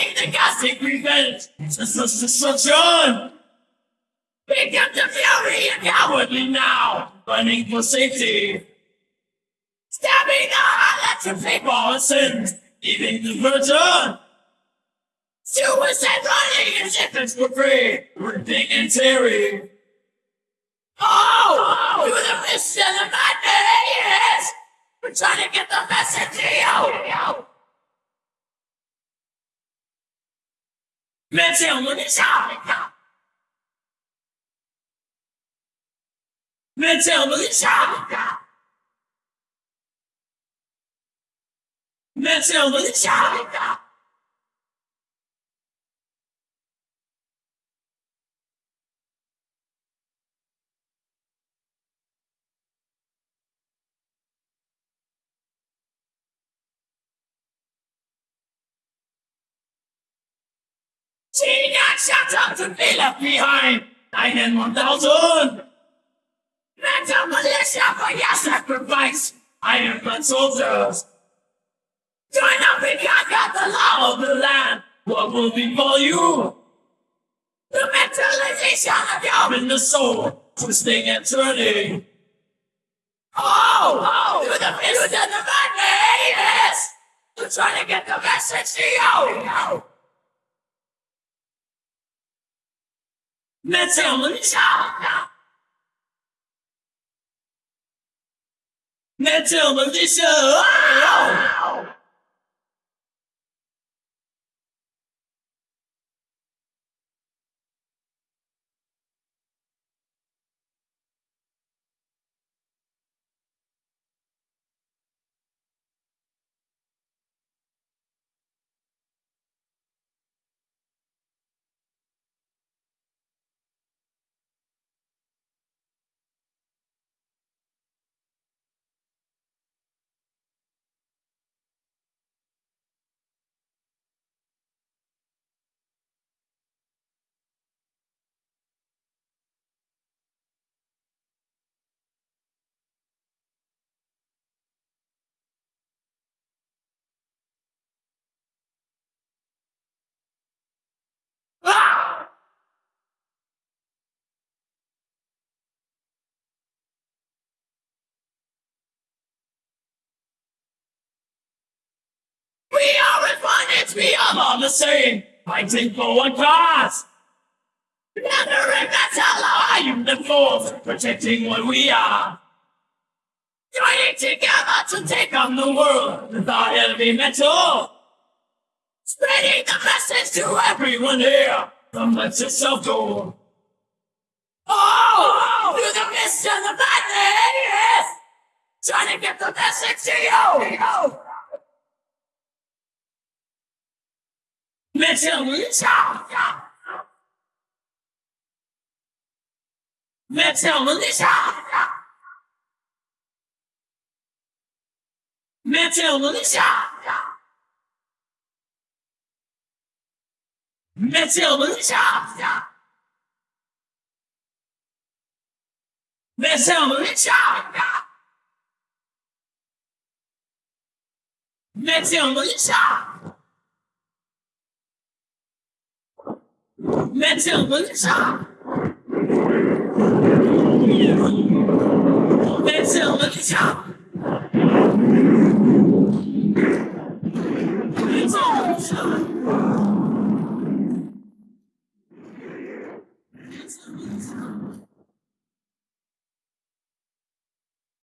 Fighting the gods revenge. Senseless destruction. Pick up the fury and cowardly now. Running for safety. Stabbing the heart you people and sins. Leaving the virgin. Suicide running as if it's for free. Ripping and tearing. Oh! Through the mist and the madness! We're trying to get the message to you! Man said, when it's hot. Man said, when it's hot. Man said, when. Shut up be left behind. Nine and one thousand. Mental militia for your sacrifice. Iron blood soldiers. Join up and conquer the law of the land. What will befall you? The mentalization of your in the soul, twisting and turning. Oh, oh, to the of the madness! We're trying to get the message to you! Let's go, let me shout. Let's go, let me shout. We are all the same, fighting for one cause. Never in battle, I am the force, protecting what we are. Joining together to take on the world with our heavy metal. Spreading the message to everyone here from the to self goal. Oh, through the mist and the madness, trying to get the message to you. 那些文下，那些文下，那些文下，那些文下，那些文下，那些文下。That's a shop. That's a shop.